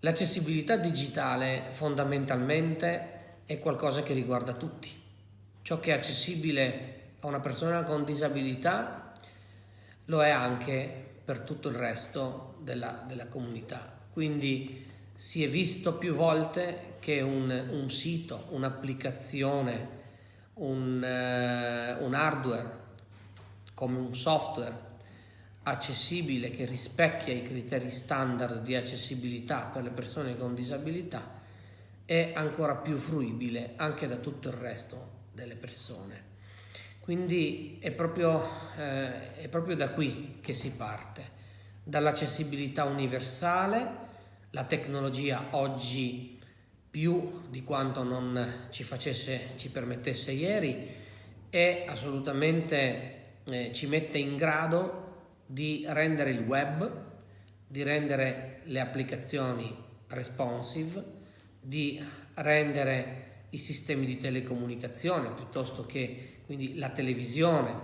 L'accessibilità digitale fondamentalmente è qualcosa che riguarda tutti. Ciò che è accessibile a una persona con disabilità lo è anche per tutto il resto della, della comunità. Quindi si è visto più volte che un, un sito, un'applicazione, un, uh, un hardware come un software accessibile che rispecchia i criteri standard di accessibilità per le persone con disabilità è ancora più fruibile anche da tutto il resto delle persone. Quindi è proprio, eh, è proprio da qui che si parte, dall'accessibilità universale, la tecnologia oggi più di quanto non ci, facesse, ci permettesse ieri, è assolutamente eh, ci mette in grado di rendere il web, di rendere le applicazioni responsive, di rendere i sistemi di telecomunicazione piuttosto che quindi la televisione,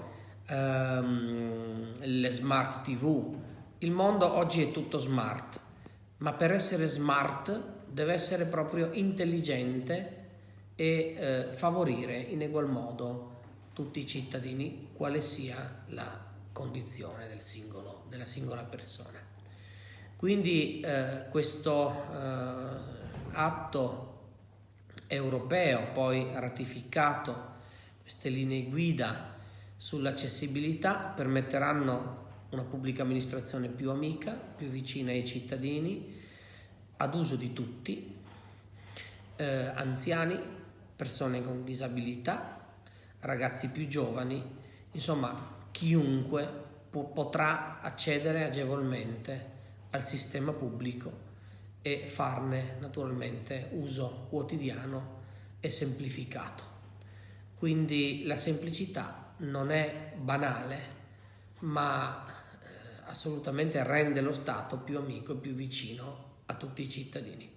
ehm, le smart tv. Il mondo oggi è tutto smart, ma per essere smart deve essere proprio intelligente e eh, favorire in egual modo tutti i cittadini, quale sia la condizione del singolo, della singola persona. Quindi eh, questo eh, atto europeo, poi ratificato, queste linee guida sull'accessibilità permetteranno una pubblica amministrazione più amica, più vicina ai cittadini, ad uso di tutti, eh, anziani, persone con disabilità, ragazzi più giovani, insomma chiunque po- potrà accedere agevolmente al sistema pubblico e farne naturalmente uso quotidiano e semplificato. Quindi la semplicità non è banale, ma eh, assolutamente rende lo Stato più amico e più vicino a tutti i cittadini.